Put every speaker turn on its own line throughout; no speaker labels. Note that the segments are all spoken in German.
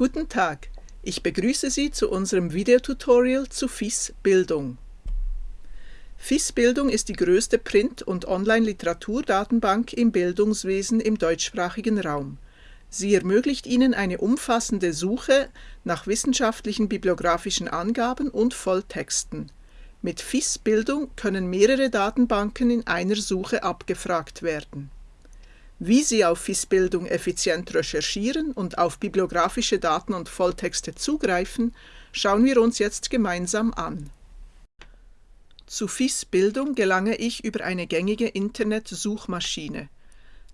Guten Tag, ich begrüße Sie zu unserem Videotutorial zu FIS Bildung. FIS Bildung ist die größte Print- und Online-Literaturdatenbank im Bildungswesen im deutschsprachigen Raum. Sie ermöglicht Ihnen eine umfassende Suche nach wissenschaftlichen bibliografischen Angaben und Volltexten. Mit FIS Bildung können mehrere Datenbanken in einer Suche abgefragt werden. Wie Sie auf FIS-Bildung effizient recherchieren und auf bibliografische Daten und Volltexte zugreifen, schauen wir uns jetzt gemeinsam an. Zu FIS-Bildung gelange ich über eine gängige Internet-Suchmaschine.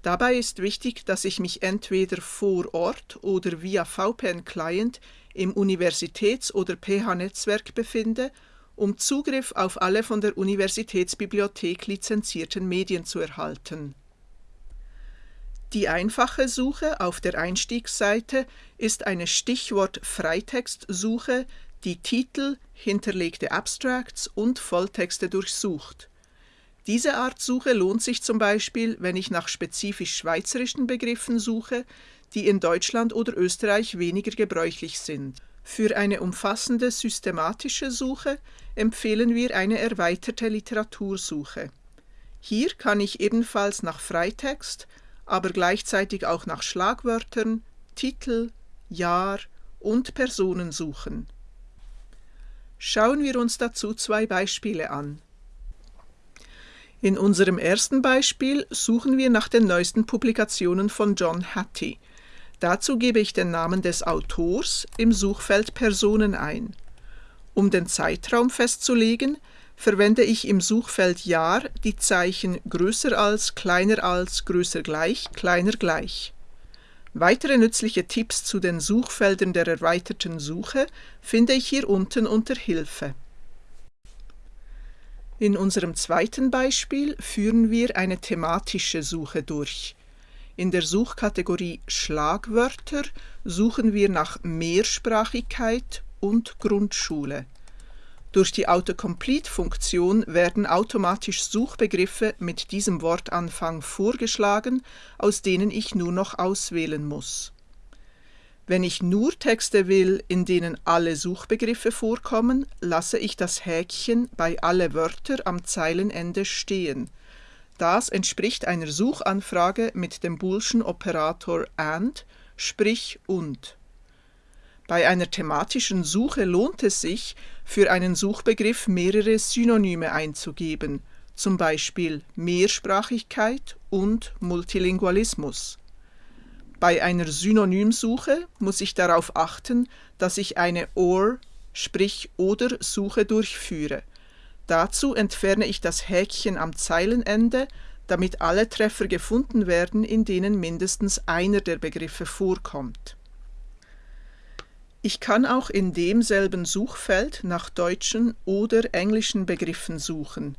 Dabei ist wichtig, dass ich mich entweder vor Ort oder via VPN-Client im Universitäts- oder PH-Netzwerk befinde, um Zugriff auf alle von der Universitätsbibliothek lizenzierten Medien zu erhalten. Die einfache Suche auf der Einstiegsseite ist eine Stichwort-Freitextsuche, die Titel, hinterlegte Abstracts und Volltexte durchsucht. Diese Art Suche lohnt sich zum Beispiel, wenn ich nach spezifisch schweizerischen Begriffen suche, die in Deutschland oder Österreich weniger gebräuchlich sind. Für eine umfassende systematische Suche empfehlen wir eine erweiterte Literatursuche. Hier kann ich ebenfalls nach Freitext, aber gleichzeitig auch nach Schlagwörtern, Titel, Jahr und Personen suchen. Schauen wir uns dazu zwei Beispiele an. In unserem ersten Beispiel suchen wir nach den neuesten Publikationen von John Hattie. Dazu gebe ich den Namen des Autors im Suchfeld Personen ein. Um den Zeitraum festzulegen, verwende ich im Suchfeld Jahr die Zeichen größer als, kleiner als, größer gleich, kleiner gleich. Weitere nützliche Tipps zu den Suchfeldern der erweiterten Suche finde ich hier unten unter Hilfe. In unserem zweiten Beispiel führen wir eine thematische Suche durch. In der Suchkategorie Schlagwörter suchen wir nach Mehrsprachigkeit und Grundschule. Durch die Autocomplete-Funktion werden automatisch Suchbegriffe mit diesem Wortanfang vorgeschlagen, aus denen ich nur noch auswählen muss. Wenn ich nur Texte will, in denen alle Suchbegriffe vorkommen, lasse ich das Häkchen bei alle Wörter am Zeilenende stehen. Das entspricht einer Suchanfrage mit dem Boolschen Operator AND, sprich und. Bei einer thematischen Suche lohnt es sich, für einen Suchbegriff mehrere Synonyme einzugeben, zum Beispiel Mehrsprachigkeit und Multilingualismus. Bei einer Synonymsuche muss ich darauf achten, dass ich eine OR, sprich oder Suche durchführe. Dazu entferne ich das Häkchen am Zeilenende, damit alle Treffer gefunden werden, in denen mindestens einer der Begriffe vorkommt. Ich kann auch in demselben Suchfeld nach deutschen oder englischen Begriffen suchen.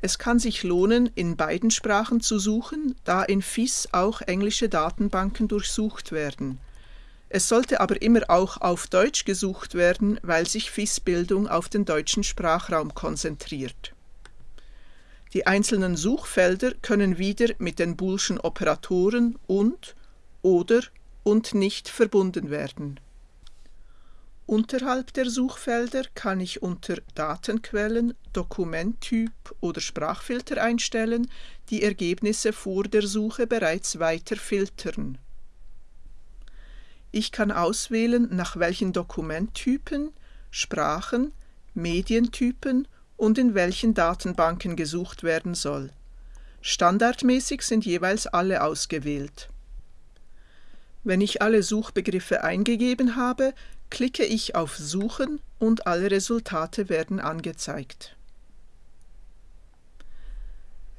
Es kann sich lohnen, in beiden Sprachen zu suchen, da in FIS auch englische Datenbanken durchsucht werden. Es sollte aber immer auch auf Deutsch gesucht werden, weil sich FIS-Bildung auf den deutschen Sprachraum konzentriert. Die einzelnen Suchfelder können wieder mit den Boolschen Operatoren und oder und nicht verbunden werden. Unterhalb der Suchfelder kann ich unter Datenquellen, Dokumenttyp oder Sprachfilter einstellen, die Ergebnisse vor der Suche bereits weiter filtern. Ich kann auswählen, nach welchen Dokumenttypen, Sprachen, Medientypen und in welchen Datenbanken gesucht werden soll. Standardmäßig sind jeweils alle ausgewählt. Wenn ich alle Suchbegriffe eingegeben habe, klicke ich auf Suchen und alle Resultate werden angezeigt.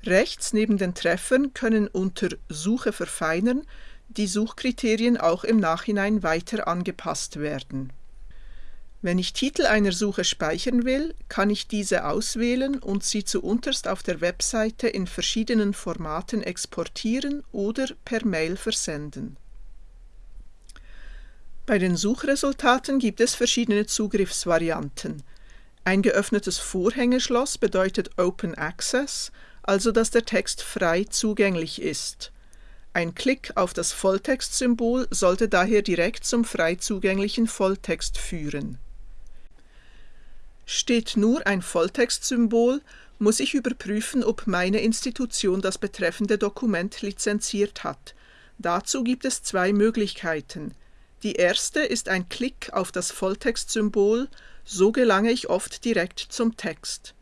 Rechts neben den Treffern können unter Suche verfeinern die Suchkriterien auch im Nachhinein weiter angepasst werden. Wenn ich Titel einer Suche speichern will, kann ich diese auswählen und sie zuunterst auf der Webseite in verschiedenen Formaten exportieren oder per Mail versenden. Bei den Suchresultaten gibt es verschiedene Zugriffsvarianten. Ein geöffnetes Vorhängeschloss bedeutet Open Access, also dass der Text frei zugänglich ist. Ein Klick auf das Volltextsymbol sollte daher direkt zum frei zugänglichen Volltext führen. Steht nur ein Volltextsymbol, muss ich überprüfen, ob meine Institution das betreffende Dokument lizenziert hat. Dazu gibt es zwei Möglichkeiten. Die erste ist ein Klick auf das Volltextsymbol, so gelange ich oft direkt zum Text.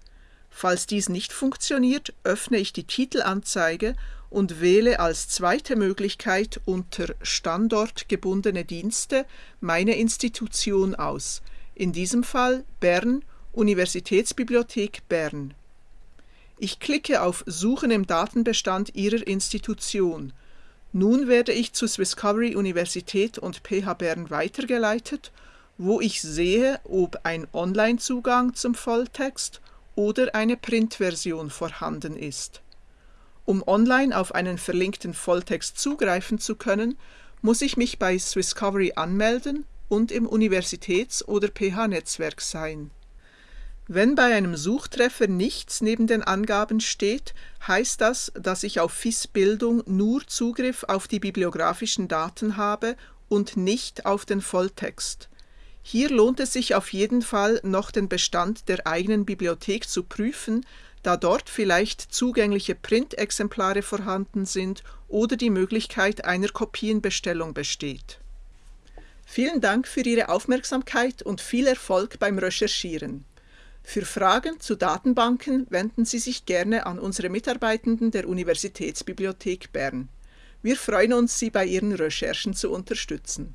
Falls dies nicht funktioniert, öffne ich die Titelanzeige und wähle als zweite Möglichkeit unter Standort gebundene Dienste meine Institution aus, in diesem Fall Bern, Universitätsbibliothek Bern. Ich klicke auf Suchen im Datenbestand Ihrer Institution. Nun werde ich zu Swisscovery Universität und PH Bern weitergeleitet, wo ich sehe, ob ein Online-Zugang zum Volltext oder eine Printversion vorhanden ist. Um online auf einen verlinkten Volltext zugreifen zu können, muss ich mich bei Swisscovery anmelden und im Universitäts- oder PH-Netzwerk sein. Wenn bei einem Suchtreffer nichts neben den Angaben steht, heißt das, dass ich auf FIS Bildung nur Zugriff auf die bibliografischen Daten habe und nicht auf den Volltext. Hier lohnt es sich auf jeden Fall noch den Bestand der eigenen Bibliothek zu prüfen, da dort vielleicht zugängliche Printexemplare vorhanden sind oder die Möglichkeit einer Kopienbestellung besteht. Vielen Dank für Ihre Aufmerksamkeit und viel Erfolg beim Recherchieren. Für Fragen zu Datenbanken wenden Sie sich gerne an unsere Mitarbeitenden der Universitätsbibliothek Bern. Wir freuen uns, Sie bei Ihren Recherchen zu unterstützen.